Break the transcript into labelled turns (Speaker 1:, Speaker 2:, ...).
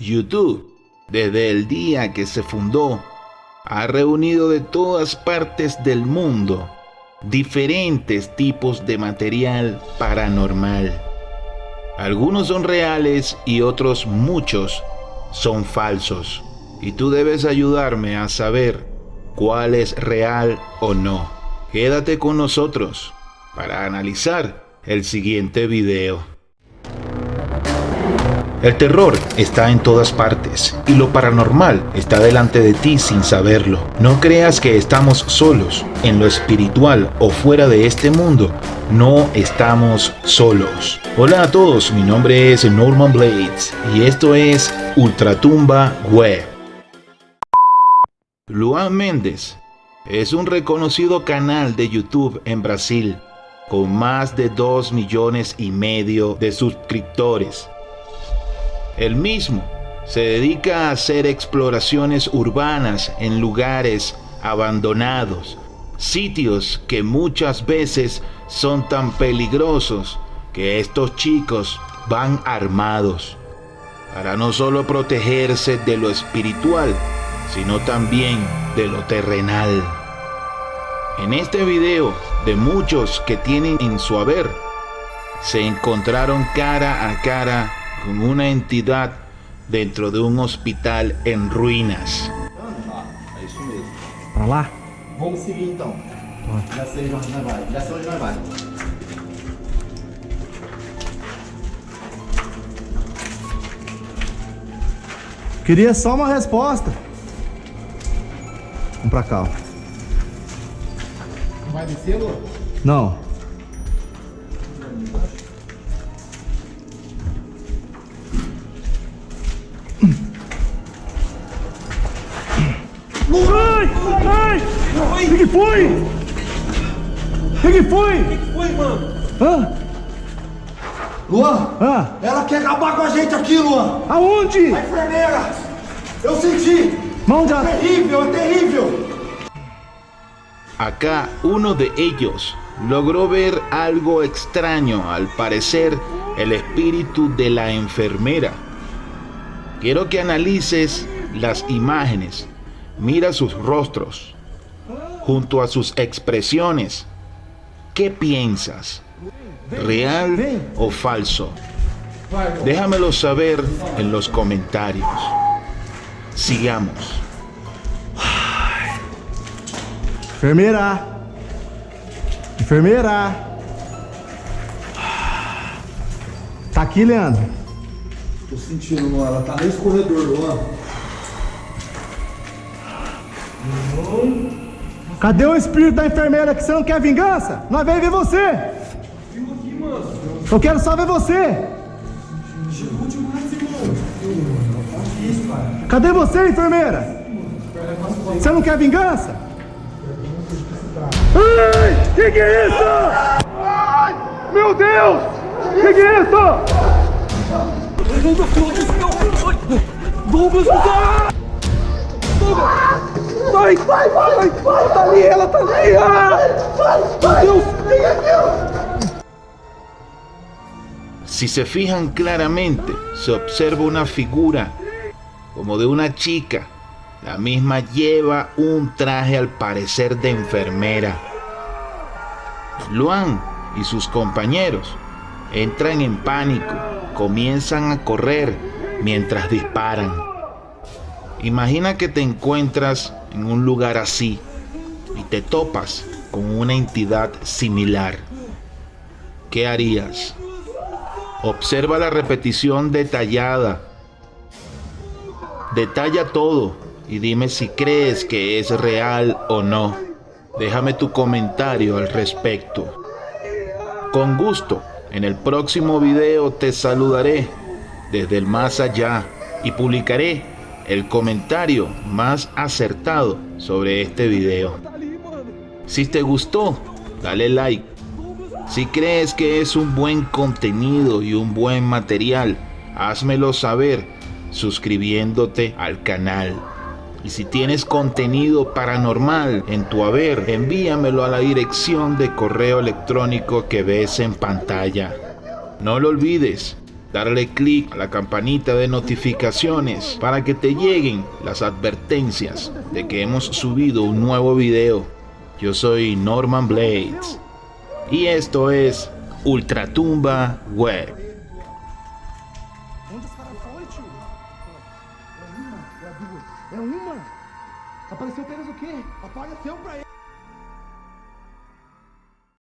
Speaker 1: YouTube, desde el día que se fundó, ha reunido de todas partes del mundo diferentes tipos de material paranormal. Algunos son reales y otros muchos son falsos. Y tú debes ayudarme a saber cuál es real o no. Quédate con nosotros para analizar el siguiente video. El terror está en todas partes y lo paranormal está delante de ti sin saberlo. No creas que estamos solos. En lo espiritual o fuera de este mundo, no estamos solos. Hola a todos, mi nombre es Norman Blades y esto es Ultratumba Web. Luan Méndez es un reconocido canal de YouTube en Brasil con más de 2 millones y medio de suscriptores el mismo se dedica a hacer exploraciones urbanas en lugares abandonados, sitios que muchas veces son tan peligrosos que estos chicos van armados para no solo protegerse de lo espiritual, sino también de lo terrenal. En este video, de muchos que tienen en su haber, se encontraron cara a cara con una entidad dentro de un hospital en ruínas.
Speaker 2: É isso mesmo.
Speaker 3: Pra lá?
Speaker 2: Vamos seguir então. Já sei onde nós vai. Já sei onde nós vai.
Speaker 3: Queria só uma resposta. Vamos pra cá, ó.
Speaker 2: Não vai descer, Lu?
Speaker 3: Não. Ai! O que, foi? O que, foi?
Speaker 2: O que foi, mano?
Speaker 3: Hã?
Speaker 2: Luan,
Speaker 3: Hã?
Speaker 2: ela quer acabar com a gente aqui, Luan.
Speaker 3: Aonde?
Speaker 2: A enfermeira. Eu senti.
Speaker 3: Mas onde ela...
Speaker 2: Terrível, é terrível.
Speaker 1: Acá uno de ellos logró ver algo extraño, al parecer el espíritu de la enfermera. Quiero que analices las imágenes, mira sus rostros, junto a sus expresiones. ¿Qué piensas? ¿Real o falso? Déjamelo saber en los comentarios. Sigamos.
Speaker 3: Enfermeira! Enfermeira! Tá aqui, Leandro?
Speaker 2: Tô sentindo, Luan. Ela tá nesse corredor, Luan.
Speaker 3: Cadê o espírito da enfermeira que você não quer vingança? Nós vamos ver você!
Speaker 2: Viu aqui, mano?
Speaker 3: Eu quero só ver você!
Speaker 2: Chegou demais, irmão.
Speaker 3: Cadê você, enfermeira? Você não quer vingança? Ai! Que que é isso? Ai! Meu Deus! Que que é isso?
Speaker 2: Douglas, Douglas! Vai, vai, vai! Ela tá ali, ela tá ali! Ah! Meu Deus!
Speaker 1: Si se fijan claramente, se observa una figura como de una chica. La misma lleva un traje al parecer de enfermera. Luan y sus compañeros entran en pánico, comienzan a correr mientras disparan. Imagina que te encuentras en un lugar así y te topas con una entidad similar. ¿Qué harías? Observa la repetición detallada. Detalla todo y dime si crees que es real o no. Déjame tu comentario al respecto. Con gusto, en el próximo video te saludaré desde el más allá y publicaré el comentario más acertado sobre este video. Si te gustó, dale like. Si crees que es un buen contenido y un buen material, házmelo saber suscribiéndote al canal. Y si tienes contenido paranormal en tu haber, envíamelo a la dirección de correo electrónico que ves en pantalla. No lo olvides, darle clic a la campanita de notificaciones para que te lleguen las advertencias de que hemos subido un nuevo video. Yo soy Norman Blades y esto es Ultratumba Web.
Speaker 2: Apenas o.